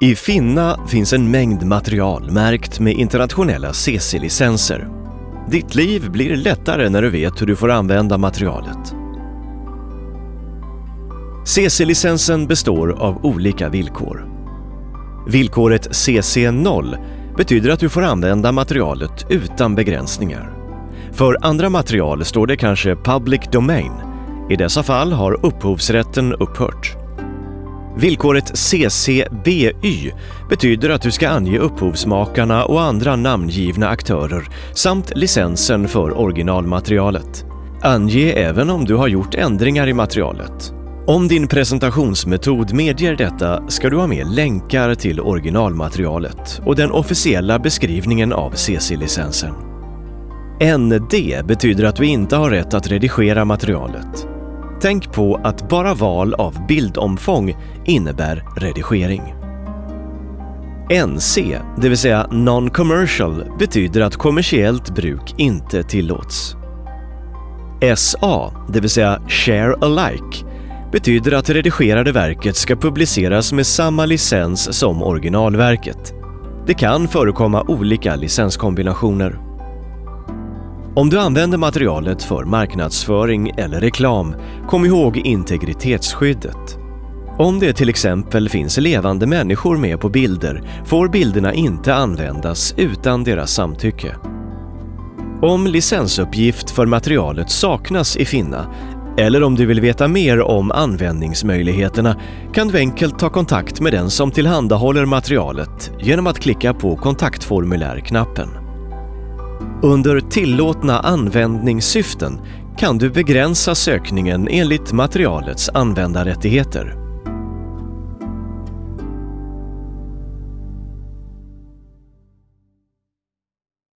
I Finna finns en mängd material märkt med internationella CC-licenser. Ditt liv blir lättare när du vet hur du får använda materialet. CC-licensen består av olika villkor. Villkoret CC0 betyder att du får använda materialet utan begränsningar. För andra material står det kanske Public Domain. I dessa fall har upphovsrätten upphört. Villkoret CCBY betyder att du ska ange upphovsmakarna och andra namngivna aktörer samt licensen för originalmaterialet. Ange även om du har gjort ändringar i materialet. Om din presentationsmetod medger detta ska du ha med länkar till originalmaterialet och den officiella beskrivningen av CC-licensen. ND betyder att du inte har rätt att redigera materialet. Tänk på att bara val av bildomfång innebär redigering. NC, det vill säga Non-Commercial, betyder att kommersiellt bruk inte tillåts. SA, det vill säga Share Alike, betyder att redigerade verket ska publiceras med samma licens som originalverket. Det kan förekomma olika licenskombinationer. Om du använder materialet för marknadsföring eller reklam, kom ihåg integritetsskyddet. Om det till exempel finns levande människor med på bilder får bilderna inte användas utan deras samtycke. Om licensuppgift för materialet saknas i Finna eller om du vill veta mer om användningsmöjligheterna kan du enkelt ta kontakt med den som tillhandahåller materialet genom att klicka på kontaktformulär-knappen. Under tillåtna användningssyften kan du begränsa sökningen enligt materialets användarrättigheter.